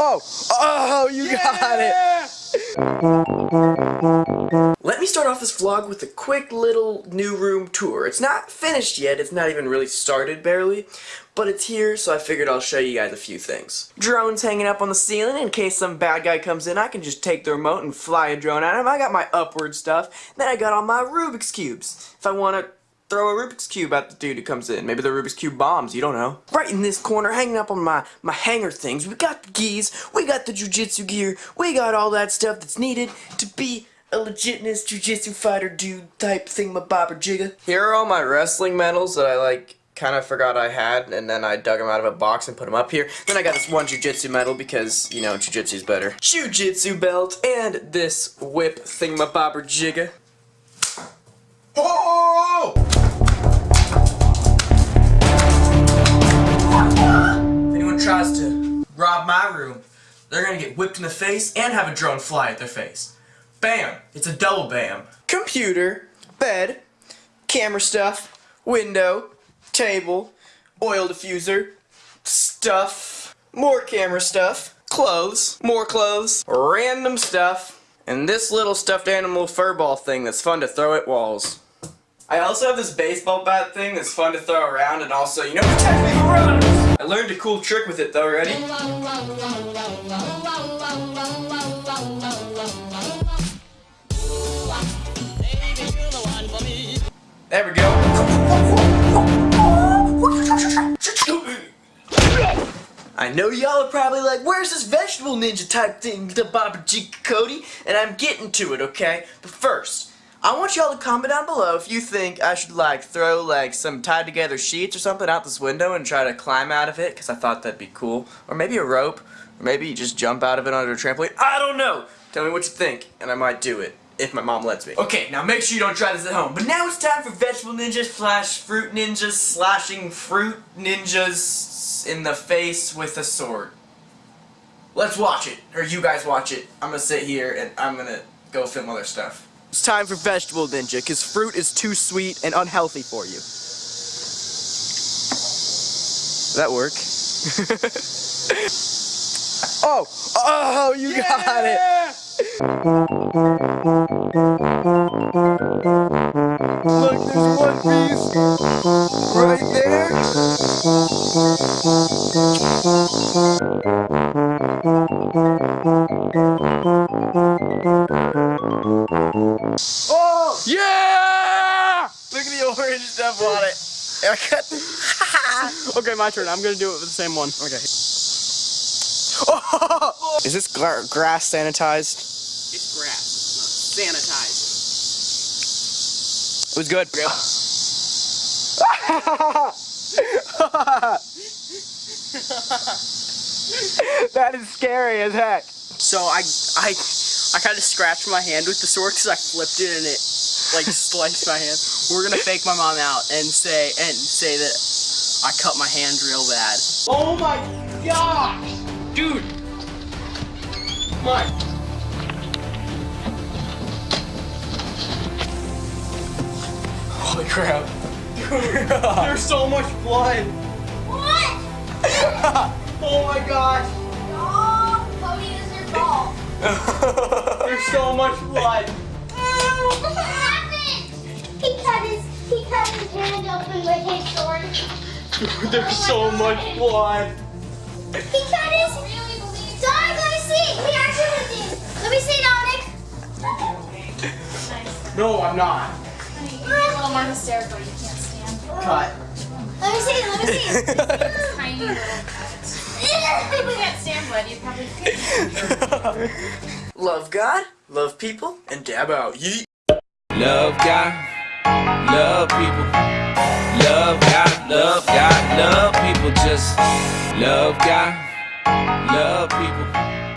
Oh, oh, you yeah! got it. Let me start off this vlog with a quick little new room tour. It's not finished yet, it's not even really started barely, but it's here so I figured I'll show you guys a few things. Drones hanging up on the ceiling in case some bad guy comes in I can just take the remote and fly a drone at him. I got my upward stuff, then I got all my Rubik's Cubes. If I want to throw a Rubik's Cube at the dude who comes in. Maybe the Rubik's Cube bombs, you don't know. Right in this corner, hanging up on my, my hanger things, we got the gis, we got the jujitsu gear, we got all that stuff that's needed to be a legitness jujitsu fighter dude type thing. My thingamabobber jigga. Here are all my wrestling medals that I like kind of forgot I had, and then I dug them out of a box and put them up here. Then I got this one jujitsu medal because, you know, jujitsu's better. Jujitsu belt, and this whip thing. My thingamabobber jigga. Oh! Tries to rob my room, they're gonna get whipped in the face and have a drone fly at their face. Bam! It's a double bam. Computer, bed, camera stuff, window, table, oil diffuser, stuff, more camera stuff, clothes, more clothes, random stuff, and this little stuffed animal furball thing that's fun to throw at walls. I also have this baseball bat thing that's fun to throw around and also, you know, protect me from runners! I learned a cool trick with it though, ready? There we go. I know y'all are probably like, where's this vegetable ninja type thing, the Baba Cody? And I'm getting to it, okay? But first, I want y'all to comment down below if you think I should like throw like some tied together sheets or something out this window and try to climb out of it because I thought that'd be cool. Or maybe a rope. Or maybe just jump out of it onto a trampoline. I don't know. Tell me what you think and I might do it. If my mom lets me. Okay, now make sure you don't try this at home. But now it's time for Vegetable Ninjas slash Fruit Ninjas slashing Fruit Ninjas in the face with a sword. Let's watch it. Or you guys watch it. I'm gonna sit here and I'm gonna go film other stuff. It's time for Vegetable Ninja, because fruit is too sweet and unhealthy for you. that work? oh! Oh, you yeah! got it! Look, there's one piece right there. Oh! Yeah! Look at the orange stuff on it. okay, my turn. I'm gonna do it with the same one. Okay. Oh! Is this grass sanitized? It's grass. It's not sanitized. It was good. that is scary as heck. So I I I kind of scratched my hand with the sword because I flipped it and it like sliced my hand. We're gonna fake my mom out and say and say that I cut my hand real bad. Oh my gosh, dude! My. Holy crap! Dude, there's so much blood. What? oh my gosh. There's so much blood. what happened? He cut his he cut his hand open with his sword. Dude, there's oh so God. much blood. He cut his. Dominic, let me see. We actually did. Let me see, Dominic. No, I'm not. You're a little more hysterical. You can't stand. Cut. Let me see. Let me see. tiny little You probably. love God, love people, and dab out. Yeet. Love God, love people. Love God, love God, love people. Just love God, love people.